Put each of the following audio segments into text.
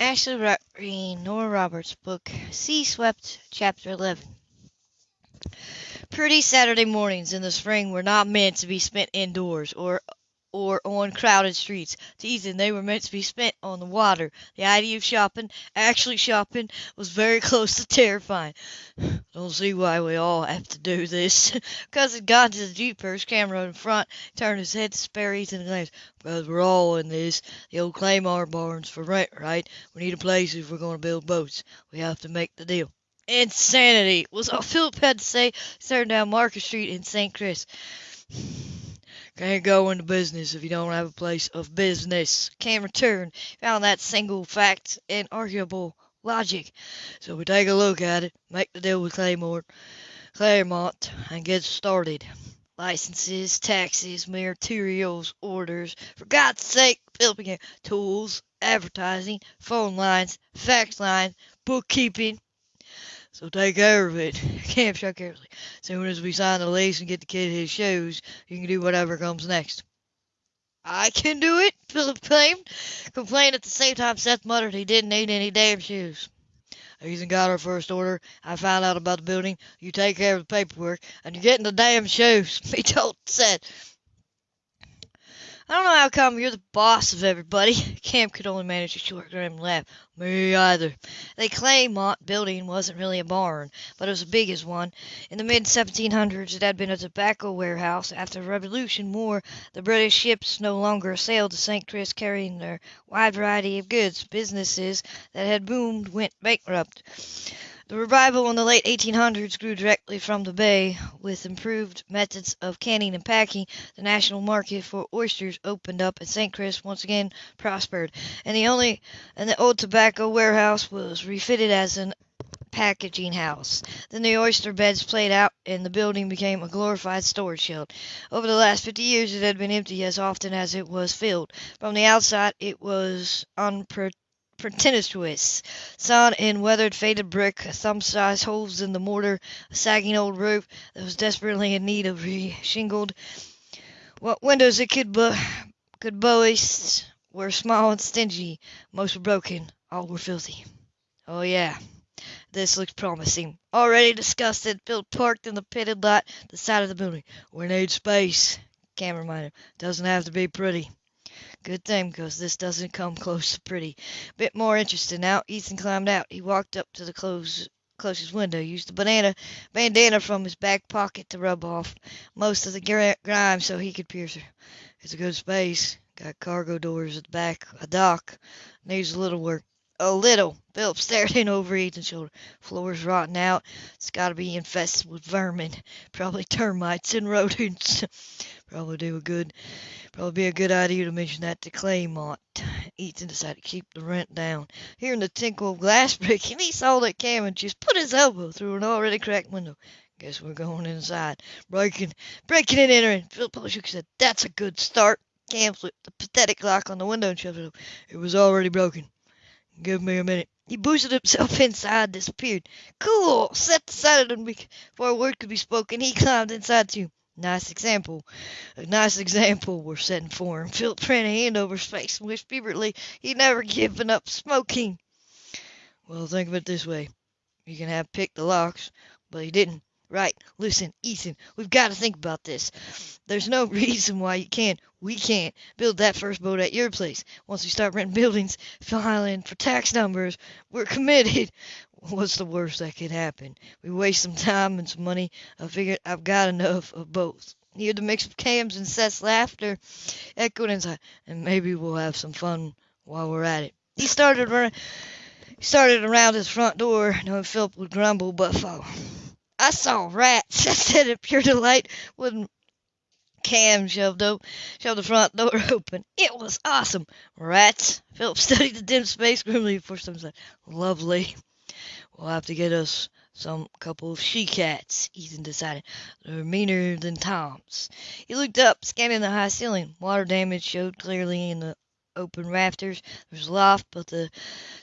Ashley Nora Roberts' book, Sea Swept, Chapter 11. Pretty Saturday mornings in the spring were not meant to be spent indoors or or on crowded streets. To Ethan, they were meant to be spent on the water. The idea of shopping, actually shopping, was very close to terrifying. Don't see why we all have to do this. Cousin got into the Jeep first, camera in front, turned his head to spare Ethan a glance. Because we're all in this. The old Claymore barn's for rent, right? We need a place if we're going to build boats. We have to make the deal. Insanity was all Philip had to say, staring down Market Street in St. Chris. Can't go into business if you don't have a place of business. Cam returned, found that single fact inarguable logic. So we take a look at it, make the deal with Claymore, Claremont, and get started. Licenses, taxes, materials, orders. For God's sake, Philip. Tools, advertising, phone lines, fax lines, bookkeeping. So take care of it. Cam shrugged carelessly. Soon as we sign the lease and get the kid his shoes, you can do whatever comes next. I can do it, Philip claimed. Complained at the same time Seth muttered he didn't need any damn shoes. Ethan got our first order. I found out about the building. You take care of the paperwork, and you're getting the damn shoes, he told Seth. I don't know how come you're the boss of everybody. Camp could only manage a short, grim laugh. Me either. The Claremont building wasn't really a barn, but it was as big as one. In the mid 1700s, it had been a tobacco warehouse. After the Revolution War, the British ships no longer sailed to St. Chris carrying their wide variety of goods. Businesses that had boomed went bankrupt. The revival in the late 1800s grew directly from the bay. With improved methods of canning and packing, the national market for oysters opened up, and St. Chris once again prospered. And the only and the old tobacco warehouse was refitted as an packaging house. Then the oyster beds played out, and the building became a glorified storage shed. Over the last 50 years, it had been empty as often as it was filled. From the outside, it was unpretentious pretentious. Sawn in weathered, faded brick, thumb-sized holes in the mortar, a sagging old roof that was desperately in need of re-shingled. What windows it could, bo- could boast were small and stingy. Most were broken. All were filthy. Oh yeah, this looks promising. Already disgusted, Phil parked in the pitted lot the side of the building. We need space, Cam reminded him. Doesn't have to be pretty. Good thing, because this doesn't come close to pretty. Bit more interested now. Ethan climbed out. He walked up to the close, closest window, used the banana bandana from his back pocket to rub off most of the grime so he could pierce her. It's a good space. Got cargo doors at the back, a dock. Needs a little work. A little. Philip stared in over Ethan's shoulder. Floor's rotten out. It's got to be infested with vermin. Probably termites and rodents. Probably do a good Probably be a good idea to mention that to Claremont. Ethan decided to keep the rent down. Hearing the tinkle of glass breaking, he saw that Cameron just put his elbow through an already cracked window. Guess we're going inside. Breaking, breaking and entering. Philip his head. That's a good start. Cam flipped the pathetic lock on the window and shoved it open. It was already broken. Give me a minute. He boosted himself inside, disappeared. Cool! Set Seth decided before a word could be spoken. He climbed inside too. Nice example. A nice example we're setting for him. Philip ran a hand over his face and wished feverishly he'd never given up smoking. Well, think of it this way. You can have picked the locks, but he didn't. Right. Listen, Ethan, we've got to think about this. There's no reason why you can't, we can't, build that first boat at your place. Once we start renting buildings, filing for tax numbers, we're committed. What's the worst that could happen? We waste some time and some money. I figured I've got enough of both. Hear the mix of Cam's and Seth's laughter echoed inside, and maybe we'll have some fun while we're at it. He started he started around his front door, knowing Philip would grumble but follow. I saw rats, I said in pure delight when Cam shoved, op- shoved the front door open. It was awesome. Rats? Philip studied the dim space grimly before someone said, Lovely. We'll have to get us some couple of she cats, Ethan decided. They're meaner than Tom's. He looked up, scanning the high ceiling. Water damage showed clearly in the open rafters. There was a loft, but the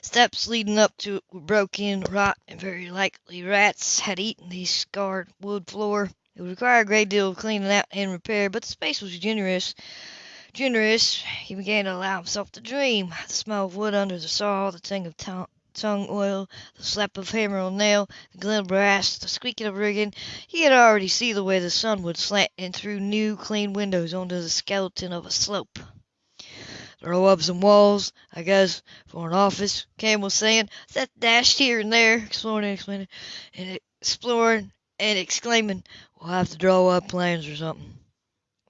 steps leading up to it were broken, rot, and very likely rats had eaten the scarred wood floor. It would require a great deal of cleaning out and repair, but the space was generous. generous, he began to allow himself to dream. The smell of wood under the saw, the tang of tung oil, the slap of hammer on nail, the glint of brass, the squeaking of rigging. He could already see the way the sun would slant in through new, clean windows onto the skeleton of a slope. "Throw up some walls, I guess, for an office," Cam was saying. Seth dashed here and there, exploring and explaining, and exploring and exclaiming, "We'll have to draw up plans or something."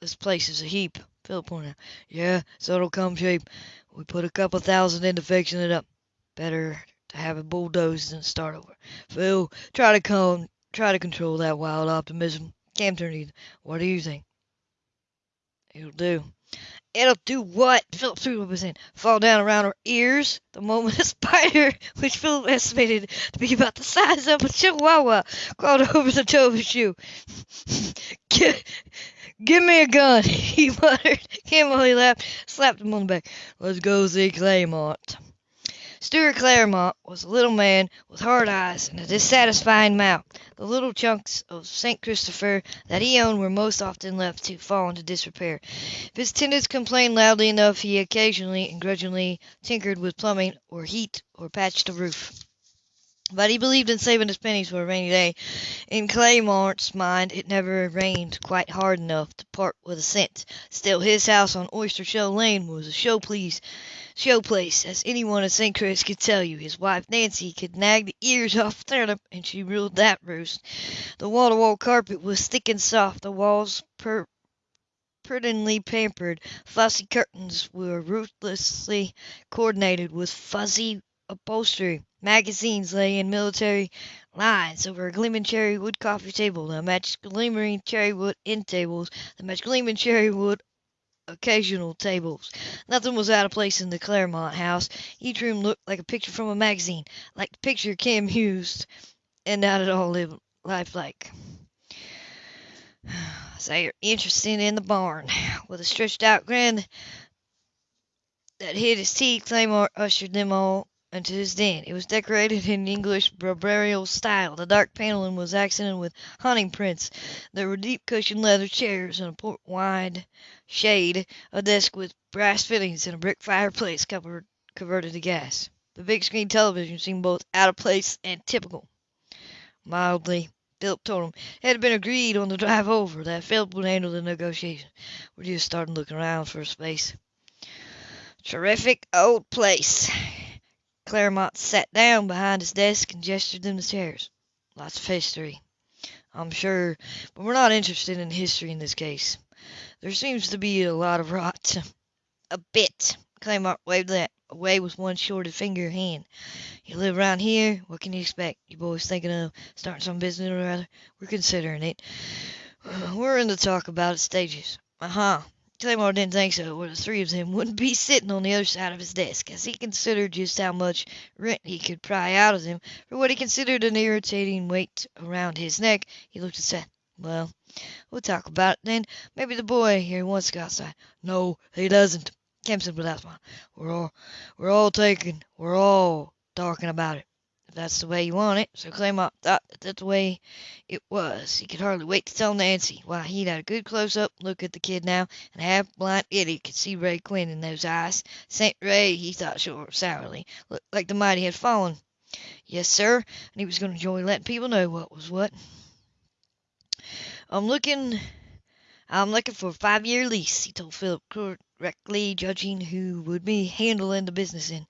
"This place is a heap," Philip pointed out. "Yeah, so it'll come shape. We put a couple thousand into fixing it up. Better to have it bulldozed than start over. Phil, try to come, try to control that wild optimism." Cam turned to Ethan. "What do you think?" "It'll do." "It'll do what?" Philip threw up his hand. "Fall down around her ears the moment a spider, which Philip estimated to be about the size of a chihuahua, crawled over the toe of his shoe. give, me a gun, he muttered. Campbell he laughed, slapped him on the back. Let's go see Claremont. Stuart Claremont was a little man with hard eyes and a dissatisfied mouth. The little chunks of St. Christopher that he owned were most often left to fall into disrepair. If his tenants complained loudly enough, he occasionally and grudgingly tinkered with plumbing or heat or patched a roof. But he believed in saving his pennies for a rainy day. In Claremont's mind it never rained quite hard enough to part with a cent. Still, his house on Oyster Shell Lane was a show place show place, as anyone in St. Chris could tell you. His wife Nancy could nag the ears off turnip, and she ruled that roost. The wall-to-wall carpet was thick and soft, the walls per prudently pampered. Fussy curtains were ruthlessly coordinated with fuzzy upholstery. Magazines lay in military lines over a gleaming cherry wood coffee table that matched gleaming cherry wood end tables that matched gleaming cherry wood occasional tables. Nothing was out of place in the Claremont house. Each room looked like a picture from a magazine, like the picture Cam used, and not at all lifelike. So you're interested in the barn. With a stretched out grin that hid his teeth, Claymore ushered them all into his den. It was decorated in English barbarous style. The dark paneling was accented with hunting prints. There were deep cushioned leather chairs and a port wide shade, a desk with brass fittings, and a brick fireplace covered, converted to gas. The big screen television seemed both out of place and typical. Mildly, Philip told him it had been agreed on the drive over that Philip would handle the negotiation. We're just starting looking around for a space. Terrific old place. Claremont sat down behind his desk and gestured them to chairs. Lots of history, I'm sure, but we're not interested in history in this case. There seems to be a lot of rot. A bit. Claremont waved that away with one shorted finger hand. You live around here, what can you expect? You boys thinking of starting some business or other? We're considering it. We're in the talk about it stages. Uh-huh. Claymore didn't think so, or the three of them wouldn't be sitting on the other side of his desk, as he considered just how much rent he could pry out of them for what he considered an irritating weight around his neck. He looked at Seth. Well, we'll talk about it then. Maybe the boy here wants to go outside. No, he doesn't. Kemp said without. We're all, we're all taking, we're all talking about it that's the way you want it. So Claremont thought that that's the way it was. He could hardly wait to tell Nancy. Why, he'd had a good close-up look at the kid now, and a half-blind idiot could see Ray Quinn in those eyes. St. Ray, he thought sure sourly, looked like the mighty had fallen. Yes, sir, and he was going to enjoy letting people know what was what. I'm looking... I'm looking for a five-year lease, he told Philip correctly, judging who would be handling the business in.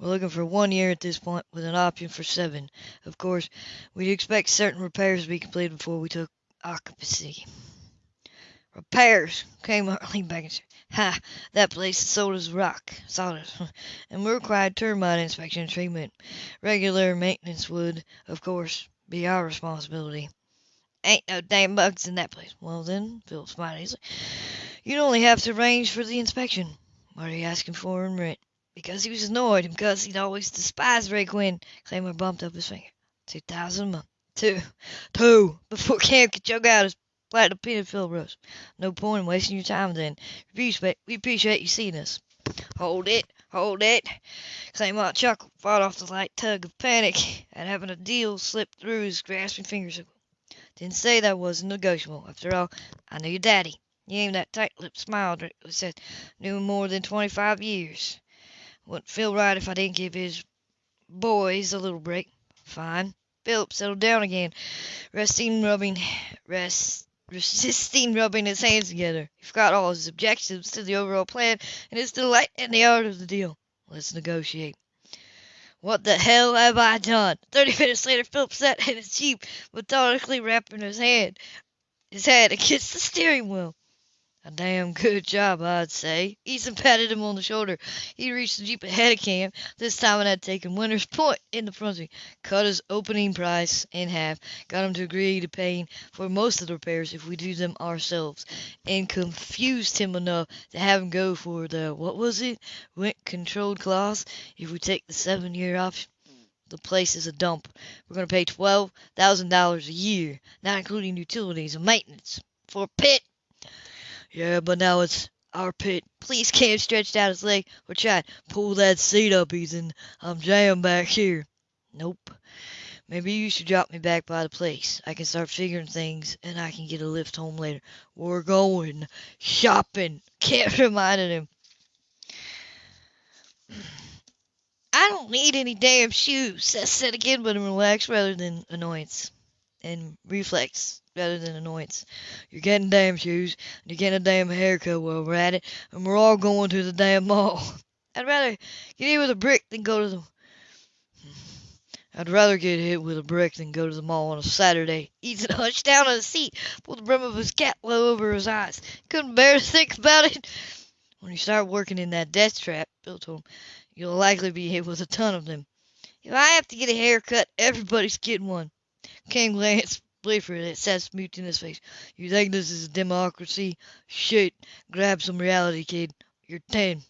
We're looking for one year at this point with an option for seven. Of course, we'd expect certain repairs to be completed before we took occupancy. Repairs, came Harley back and said, Ha, that place is sold as rock, solid, and we required termite inspection and treatment. Regular maintenance would, of course, be our responsibility. Ain't no damn bugs in that place. Well then, Philip smiled easily, you'd only have to arrange for the inspection. What are you asking for in rent? Because he was annoyed and because he'd always despised Ray Quinn, Claymore bumped up his finger. Two thousand a month. Two. Two. Before Cam could choke out his platinum peanut filled roast. No point in wasting your time then. We appreciate you seeing us. Hold it. Hold it. Claymore chuckled, fought off the light tug of panic at having a deal slip through his grasping fingers. Didn't say that wasn't negotiable. After all, I knew your daddy. He aimed that tight-lipped smile directly said, "Knew him more than twenty-five years. Wouldn't feel right if I didn't give his boys a little break. Fine." Philip settled down again, resting, rubbing, rest, resisting rubbing his hands together. He forgot all his objections to the overall plan and his delight in the art of the deal. Let's negotiate. What the hell have I done? Thirty minutes later, Philip sat in his jeep, methodically wrapping his hand, his head against the steering wheel. A damn good job, I'd say. Ethan patted him on the shoulder. He reached the Jeep ahead of Cam. This time it had taken Winter's Point in the front seat. Cut his opening price in half. Got him to agree to paying for most of the repairs if we do them ourselves. And confused him enough to have him go for the, what was it? Rent controlled clause if we take the seven year option. The place is a dump. We're going to pay $12,000 a year, not including utilities and maintenance, for a pit yeah, but now it's our pit. Please, Cam stretched out his leg or tried. Pull that seat up, Ethan. I'm um, jammed back here. Nope. Maybe you should drop me back by the place. I can start figuring things, and I can get a lift home later. We're going shopping. Cam reminded him. I don't need any damn shoes, Seth said again, but in relaxed rather than annoyance and reflex rather than annoyance. You're getting damn shoes, and you're getting a damn haircut while we're at it, and we're all going to the damn mall. I'd rather get hit with a brick than go to the. I'd rather get hit with a brick than go to the mall on a Saturday. Ethan hunched down on the seat, pulled the brim of his cap low over his eyes. Couldn't bear to think about it. When you start working in that death trap, Bill told him, you'll likely be hit with a ton of them. If I have to get a haircut, everybody's getting one. King glanced Blifford at Seth's his face. You think this is a democracy? Shit. Grab some reality, kid. You're ten.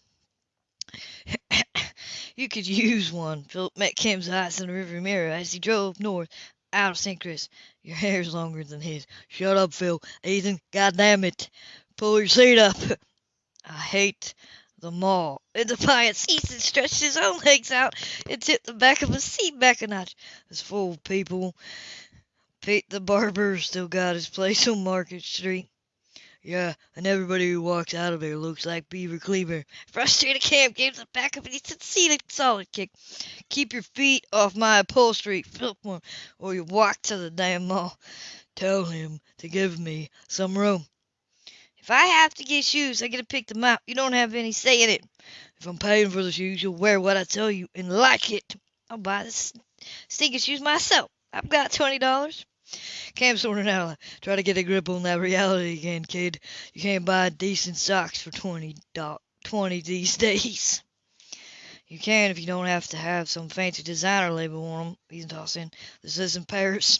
you could use one. Philip met Kim's eyes in the rearview mirror as he drove north out of St. Chris. Your hair's longer than his. Shut up, Phil. Ethan, goddamn it. Pull your seat up. I hate the mall. In defiance, Ethan stretched his own legs out and tipped the back of his seat back a notch. It's full of people. Pete the barber still got his place on Market Street. Yeah, and everybody who walks out of there looks like Beaver Cleaver. Frustrated Cam gave the back of his seat a solid kick. Keep your feet off my upholstery, Philmore, or you walk to the damn mall. Tell him to give me some room. If I have to get shoes, I get to pick them out. You don't have any say in it. If I'm paying for the shoes, you'll wear what I tell you and like it. I'll buy the stinking shoes myself. I've got twenty dollars. Cam out. Try to get a grip on that reality again, kid. You can't buy decent socks for twenty do- twenty these days. You can if you don't have to have some fancy designer label on them. He's tossing. This isn't Paris.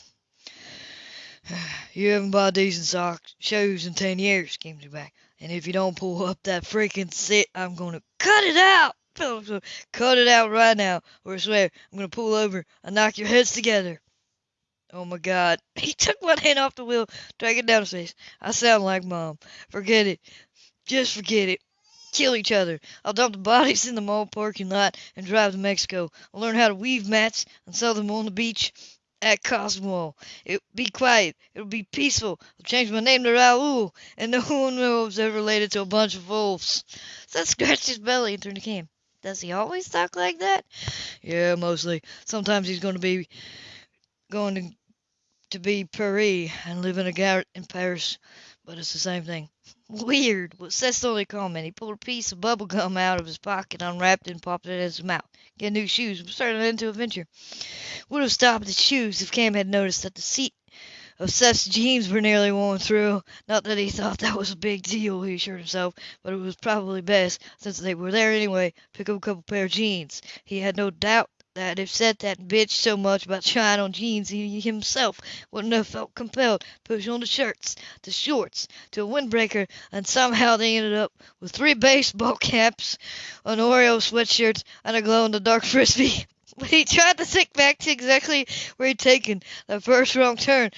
You haven't bought decent socks, shoes in ten years, came to back. And if you don't pull up that freaking sit, I'm gonna cut it out. Cut it out right now, or I swear I'm gonna pull over and knock your heads together. Oh my god. He took one hand off the wheel, dragging it down his face. I sound like mom. Forget it. Just forget it. Kill each other. I'll dump the bodies in the mall parking lot and drive to Mexico. I'll learn how to weave mats and sell them on the beach at Cozumel. It'll be quiet. It'll be peaceful. I'll change my name to Raoul, and no one knows ever related to a bunch of wolves. Seth scratched his belly and turned to Cam. Does he always talk like that? Yeah, mostly. Sometimes he's going to be going to to be Paris and live in a garret in Paris, but it's the same thing. Weird was Seth's only comment. He pulled a piece of bubble gum out of his pocket, unwrapped it, and popped it in his mouth. Get new shoes. We're starting into a venture. Would have stopped at shoes if Cam had noticed that the seat of Seth's jeans were nearly worn through. Not that he thought that was a big deal, he assured himself, but it was probably best, since they were there anyway, pick up a couple pair of jeans. He had no doubt that if Seth that bitch so much about trying on jeans, he himself wouldn't have felt compelled to push on the shirts, the shorts, to a windbreaker, and somehow they ended up with three baseball caps, an Oreo sweatshirt, and a glow-in-the-dark frisbee. But he tried to think back to exactly where he'd taken that first wrong turn,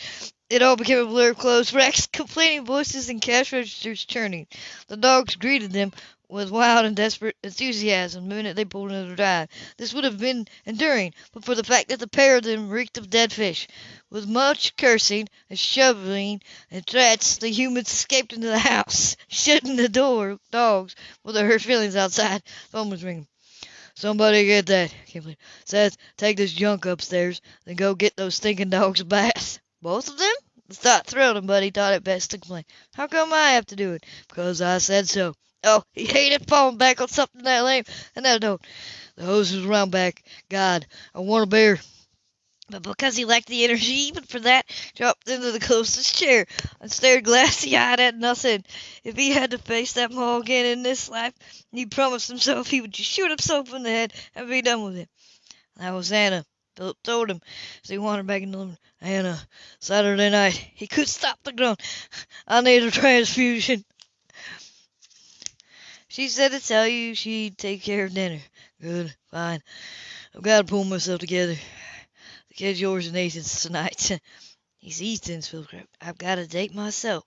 it all became a blur of clothes racks, complaining voices, and cash registers churning. The dogs greeted them with wild and desperate enthusiasm the minute they pulled into the drive. This would have been enduring but for the fact that the pair of them reeked of dead fish. With much cursing and shoving and threats, the humans escaped into the house, shutting the door. Dogs, with their hurt feelings outside, phone was ringing. Somebody get that, Kimberly. Seth, take this junk upstairs, then go get those stinking dogs a bath. Both of them? The thought thrilled him, but he thought it best to complain. How come I have to do it? Because I said so. Oh, he hated falling back on something that lame, and that don't. The hose was around back. God, I want a beer. But because he lacked the energy even for that, dropped into the closest chair and stared glassy-eyed at nothing. If he had to face that maw again in this life, he promised himself he would just shoot himself in the head and be done with it. That was Anna. Philip told him as he wandered back into the room. Anna, Saturday night. He could stop the groan. I need a transfusion. She said to tell you she'd take care of dinner. Good, fine. I've got to pull myself together. The kid's yours and Ethan's tonight. He's Ethan's, Philip. I've got a date myself.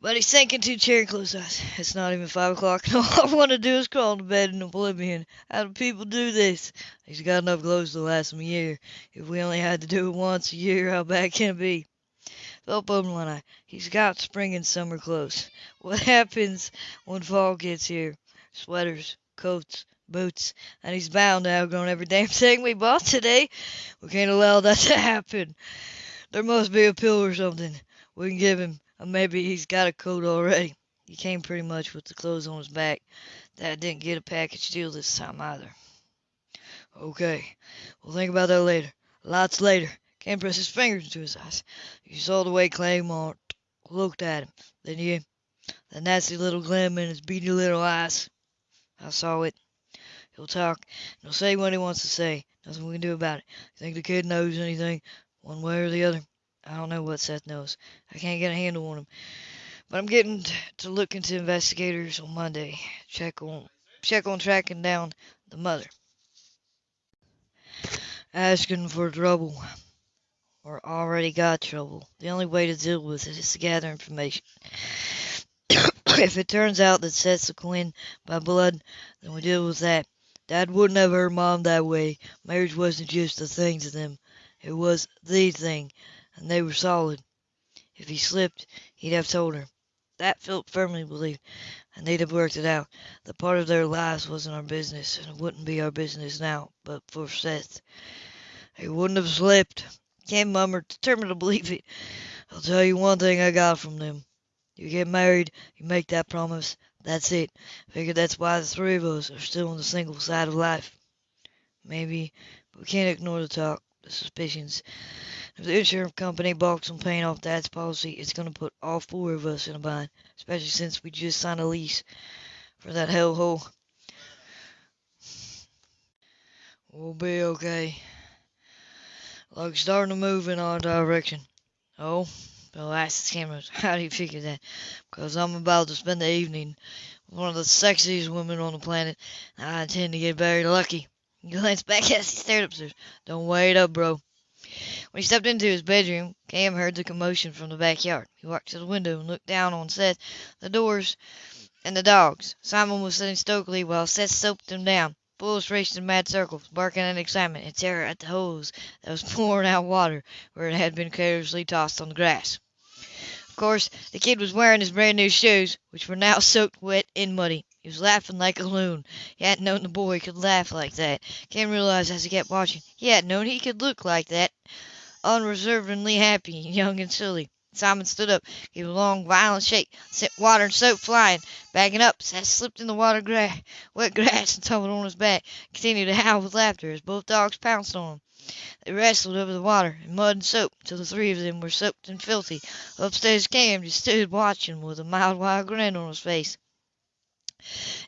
But he sank into a chair and closed eyes. It's not even five o'clock, and all I want to do is crawl to bed in oblivion. How do people do this? He's got enough clothes to last him a year. If we only had to do it once a year, how bad can it be? One eye. He's got spring and summer clothes. What happens when fall gets here? Sweaters, coats, boots, and he's bound to outgrow every damn thing we bought today. We can't allow that to happen. There must be a pill or something we can give him, or maybe he's got a coat already. He came pretty much with the clothes on his back. Dad didn't get a package deal this time either. Okay, we'll think about that later. Lots later. Ken pressed his fingers into his eyes. You saw the way Claremont looked at him, didn't you? The nasty little gleam in his beady little eyes. I saw it. He'll talk, and he'll say what he wants to say. Nothing we can do about it. You think the kid knows anything, one way or the other? I don't know what Seth knows. I can't get a handle on him. But I'm getting to look into investigators on Monday. Check on check on tracking down the mother. Asking for trouble or already got trouble. The only way to deal with it is to gather information. if it turns out that Seth's a Quinn by blood, then we deal with that. Dad wouldn't have hurt Mom that way. Marriage wasn't just a thing to them. It was the thing, and they were solid. If he slipped, he'd have told her. That Philip firmly believed, and they'd have worked it out. The part of their lives wasn't our business, and it wouldn't be our business now, but for Seth. He wouldn't have slipped. Ken murmured, determined to believe it. I'll tell you one thing I got from them. You get married, you make that promise, that's it. Figure that's why the three of us are still on the single side of life. Maybe, but we can't ignore the talk, the suspicions. If the insurance company balks on paying off Dad's policy, it's going to put all four of us in a bind, especially since we just signed a lease for that hellhole. We'll be okay. Like starting to move in our direction. Oh, Bill asked cameras, how do you figure that? Because I'm about to spend the evening with one of the sexiest women on the planet, and I intend to get very lucky. He glanced back as he stared upstairs. Don't wait up, bro. When he stepped into his bedroom, Cam heard the commotion from the backyard. He walked to the window and looked down on Seth, the doors, and the dogs. Simon was sitting stokily while Seth soaped them down. Bulls raced in mad circles, barking in excitement and terror at the hose that was pouring out water where it had been carelessly tossed on the grass. Of course, the kid was wearing his brand new shoes, which were now soaked wet and muddy. He was laughing like a loon. He hadn't known the boy could laugh like that. Ken realized as he kept watching. He hadn't known he could look like that, unreservedly happy, young and silly. Simon stood up, gave a long, violent shake, sent water and soap flying. Backing up, Seth slipped in the water gra- wet grass and tumbled on his back, continued to howl with laughter as both dogs pounced on him. They wrestled over the water and mud and soap till the three of them were soaked and filthy. Upstairs Cam just stood watching with a mild, wild grin on his face.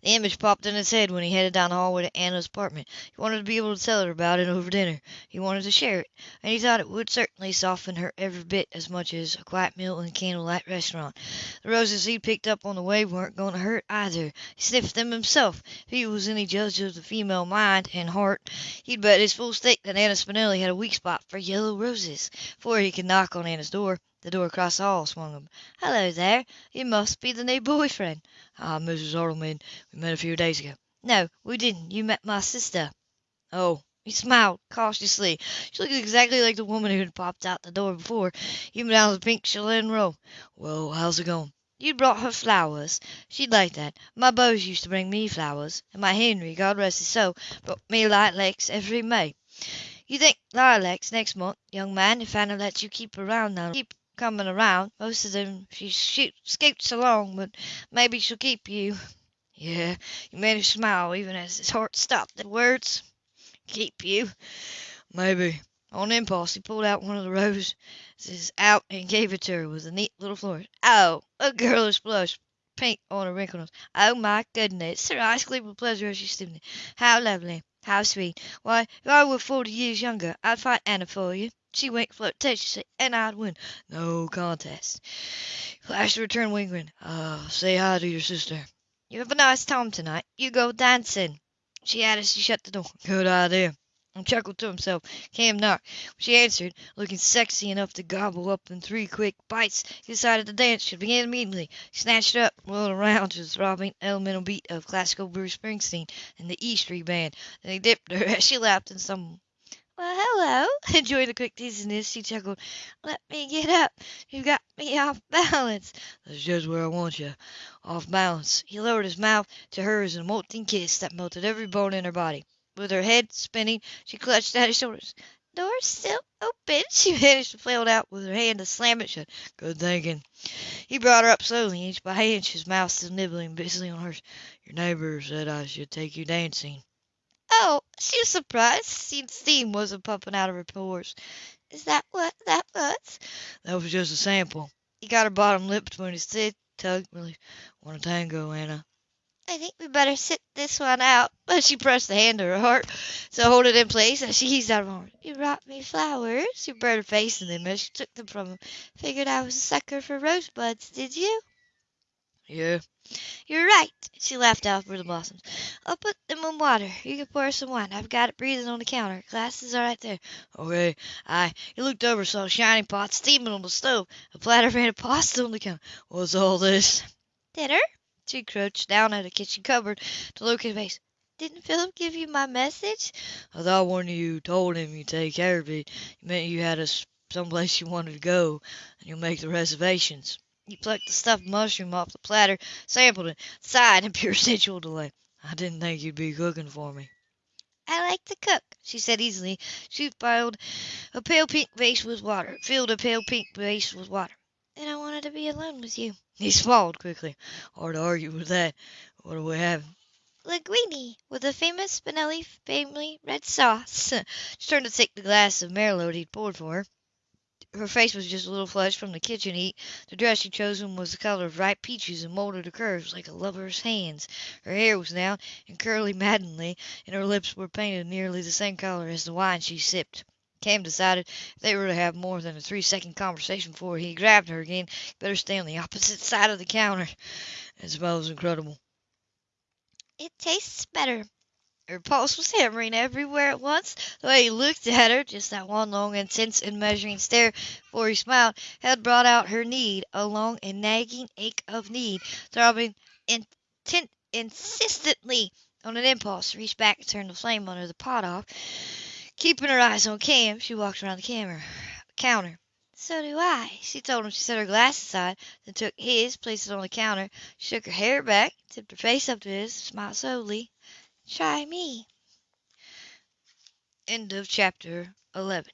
The image popped in his head when he headed down the hallway to Anna's apartment. He wanted to be able to tell her about it over dinner. He wanted to share it, and he thought it would certainly soften her every bit as much as a quiet meal in a candlelight restaurant. The roses he'd picked up on the way weren't going to hurt either. He sniffed them himself. If he was any judge of the female mind and heart, he'd bet his full stake that Anna Spinelli had a weak spot for yellow roses. Before he could knock on Anna's door, The door across the hall swung open. "Hello there! You must be the new boy friend." "I'm ah, Mrs. Hartleman. We met a few days ago." "No, we didn't. You met my sister." "Oh!" He smiled cautiously. She looked exactly like the woman who had popped out the door before, even down to the pink chatelaine robe. "Well, how's it going?" "You brought her flowers. She'd like that. My beaux used to bring me flowers, and my Henry, God rest his soul, brought me lilacs every May. You think lilacs next month, young man, if Anna lets you keep her around now. Keep coming around. Most of them she scoots along, but maybe she'll keep you." "Yeah." He managed to smile even as his heart stopped the words. "Keep you." "Maybe." On impulse he pulled out one of the roses out and gave it to her with a neat little flourish. Oh! A girlish blush, pink on her wrinkled nose. "Oh, my goodness!" Her eyes gleamed with pleasure as she stooped. "How lovely! How sweet! Why, if I were forty years younger I'd fight Anna for you." She winked flirtatiously. "And I'd win. No contest." He flashed a return wink grin. "Uh, say hi to your sister." "You have a nice time tonight. You go dancing," she added as she shut the door. "Good idea." He chuckled to himself. Cam knocked. She answered, looking sexy enough to gobble up in three quick bites, he decided the dance should begin immediately. He snatched up, whirled around to the throbbing, elemental beat of classical Bruce Springsteen and the E Street Band. Then he dipped her as she laughed in stumbled. "Well, hello!" Enjoying the quick teasiness, she chuckled. "Let me get up. You've got me off balance." "That's just where I want you. Off balance." He lowered his mouth to hers in a molten kiss that melted every bone in her body. With her head spinning, she clutched at his shoulders. "Door's still open," she managed to flail out with her hand to slam it shut. "Good thinking." He brought her up slowly, inch by inch, his mouth still nibbling busily on hers. "Your neighbor said I should take you dancing." "Oh!" She was surprised to see steam wasn't pumping out of her pores. "Is that what that was?" "That was just a sample." He got her bottom lip between his teeth, tugged relief. "Want a tango, Anna?" "I think we better sit this one out." But she pressed the hand to her heart to hold it in place as she eased out of her arms. "You brought me flowers." She burned her face in them as she took them from him. "Figured I was a sucker for rosebuds, did you?" "Yeah." "You're right." She laughed out over the blossoms. "I'll put them in water. You can pour some wine. I've got it breathing on the counter. Glasses are right there." "Okay." Aye. He looked over, saw a shining pot steaming on the stove, a platter made of pasta on the counter. "What's all this?" "Dinner." She crouched down at a kitchen cupboard to look at his face. "Didn't Philip give you my message?" "I thought one of you told him you'd take care of it, you meant you had us some place you wanted to go, and you'll make the reservations." He plucked the stuffed mushroom off the platter, sampled it, sighed in pure sensual delight. "I didn't think you'd be cooking for me." "I like to cook," she said easily. She filled a pale pink vase with water, filled a pale pink vase with water. And I wanted to be alone with you." He swallowed quickly. "Hard to argue with that. What are we having?" "Linguine, with a famous Spinelli family red sauce." She turned to take the glass of Merlot he'd poured for her. Her face was just a little flushed from the kitchen heat. The dress she chose was the color of ripe peaches and molded to curves like a lover's hands. Her hair was down and curly maddeningly, and her lips were painted nearly the same color as the wine she sipped. Cam decided they were to have more than a three second conversation before he grabbed her again, better stay on the opposite side of the counter. It smells incredible. It tastes better. Her pulse was hammering everywhere at once. The way he looked at her, just that one long, intense, and measuring stare before he smiled, had brought out her need, a long and nagging ache of need, throbbing intent, insistently. On an impulse, reached back and turned the flame under the pot off. Keeping her eyes on Cam, she walked around the camera, counter. So do I, she told him. She set her glass aside, then took his, placed it on the counter, shook her hair back, tipped her face up to his, smiled slowly. Try me. End of chapter 11.